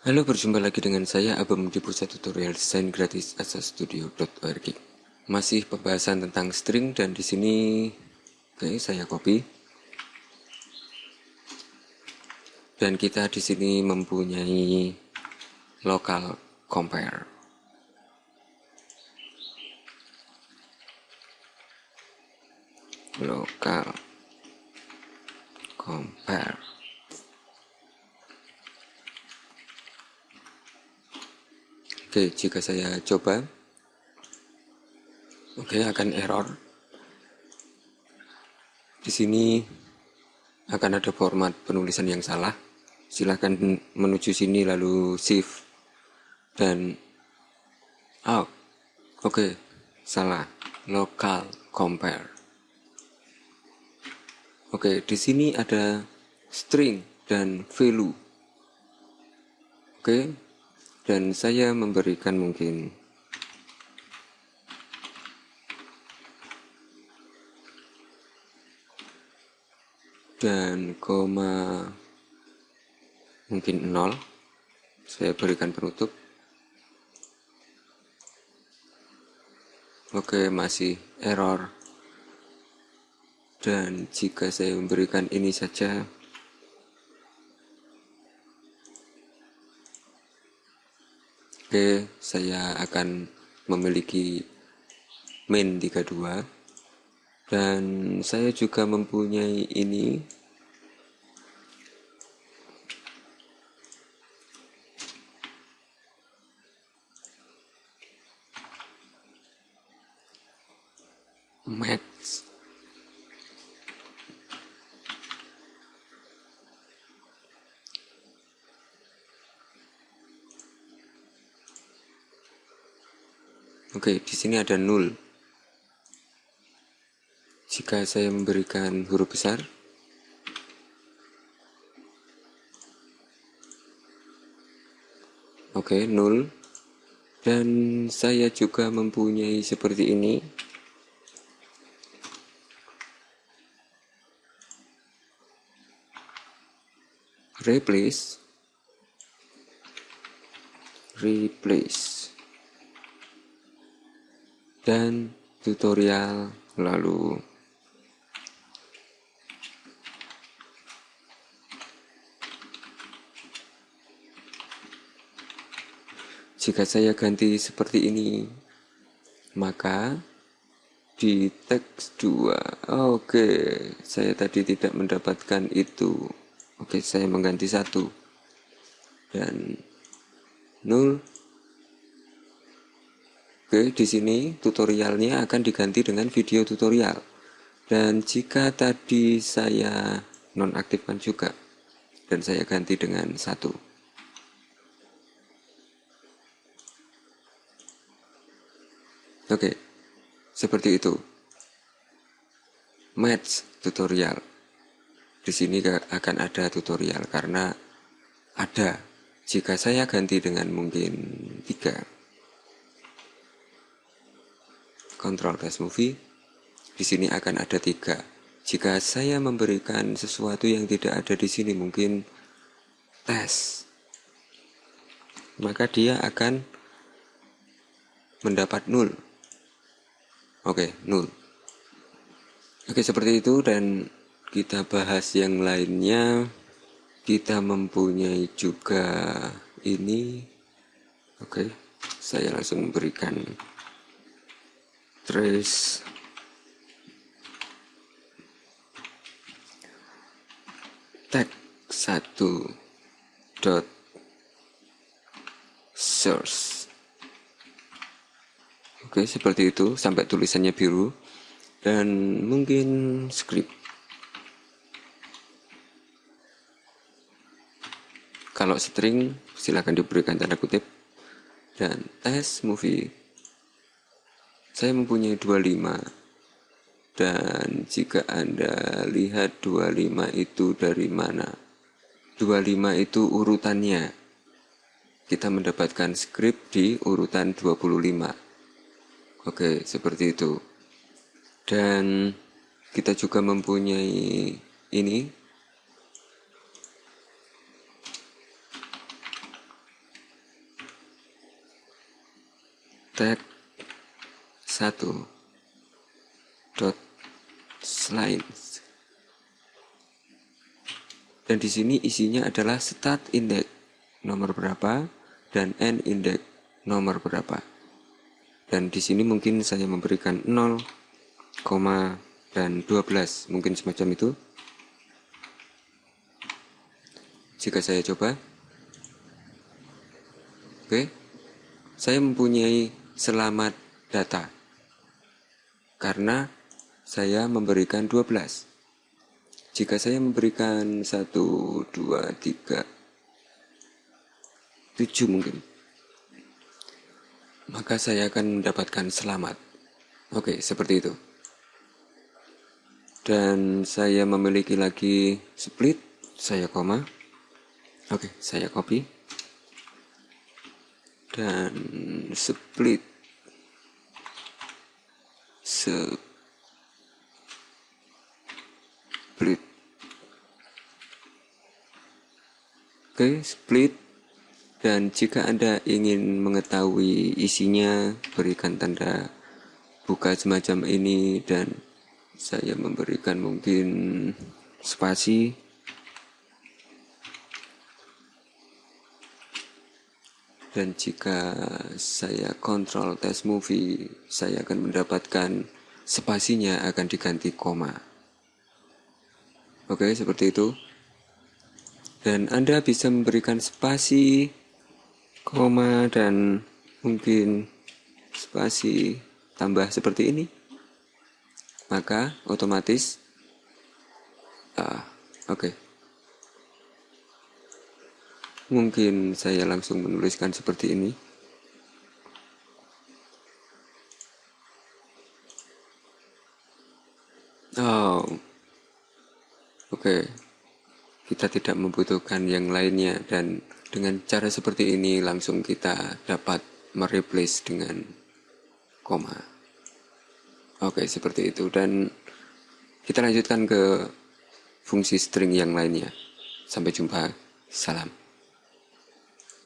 Halo, berjumpa lagi dengan saya Abam di pusat tutorial desain gratis asastudio.org. Masih pembahasan tentang string dan di sini oke saya copy. Dan kita di sini mempunyai local compare. Local compare Oke, jika saya coba, oke akan error. Di sini akan ada format penulisan yang salah. Silahkan menuju sini lalu shift dan out. Oke, salah. Local compare. Oke, di sini ada string dan value. Oke, dan saya memberikan mungkin. Dan koma mungkin nol. Saya berikan penutup. Oke masih error. Dan jika saya memberikan ini saja Oke, saya akan memiliki main 32 dan saya juga mempunyai ini. Max Oke, di sini ada nul. Jika saya memberikan huruf besar, Oke, nul. Dan saya juga mempunyai seperti ini. Replace. Replace dan tutorial lalu. Jika saya ganti seperti ini maka di teks 2 oke saya tadi tidak mendapatkan itu. Oke saya mengganti satu. Dan 0 Oke, di sini tutorialnya akan diganti dengan video tutorial. Dan jika tadi saya nonaktifkan juga, dan saya ganti dengan satu. Oke, seperti itu. Match tutorial. Di sini akan ada tutorial karena ada. Jika saya ganti dengan mungkin tiga Control Test Movie, di sini akan ada tiga. Jika saya memberikan sesuatu yang tidak ada di sini, mungkin tes, maka dia akan mendapat nul. Oke, nul. Oke, seperti itu dan kita bahas yang lainnya. Kita mempunyai juga ini. Oke, saya langsung memberikan trace tag satu dot source. Oke seperti itu sampai tulisannya biru dan mungkin script. Kalau string silahkan diberikan tanda kutip dan test movie saya mempunyai 25. Dan jika Anda lihat 25 itu dari mana? 25 itu urutannya. Kita mendapatkan skrip di urutan 25. Oke, seperti itu. Dan kita juga mempunyai ini tag 1 dot lines dan di sini isinya adalah start index nomor berapa dan end index nomor berapa. Dan di sini mungkin saya memberikan 0, dan 12 mungkin semacam itu. Jika saya coba. Oke. Saya mempunyai selamat data karena saya memberikan 12. Jika saya memberikan 1, 2, 3, 7 mungkin, maka saya akan mendapatkan selamat. Oke, seperti itu. Dan saya memiliki lagi split, saya koma. Oke, saya copy. Dan split. Split. Oke split. Dan jika anda ingin mengetahui isinya berikan tanda buka semacam ini dan saya memberikan mungkin spasi dan jika saya kontrol test movie saya akan mendapatkan spasinya akan diganti koma Oke, seperti itu. Dan Anda bisa memberikan spasi, koma, dan mungkin spasi tambah seperti ini. Maka otomatis, ah, oke. Okay. Mungkin saya langsung menuliskan seperti ini. Oh, Oke, kita tidak membutuhkan yang lainnya dan dengan cara seperti ini langsung kita dapat mereplace dengan koma. Oke, seperti itu dan kita lanjutkan ke fungsi string yang lainnya. Sampai jumpa. Salam.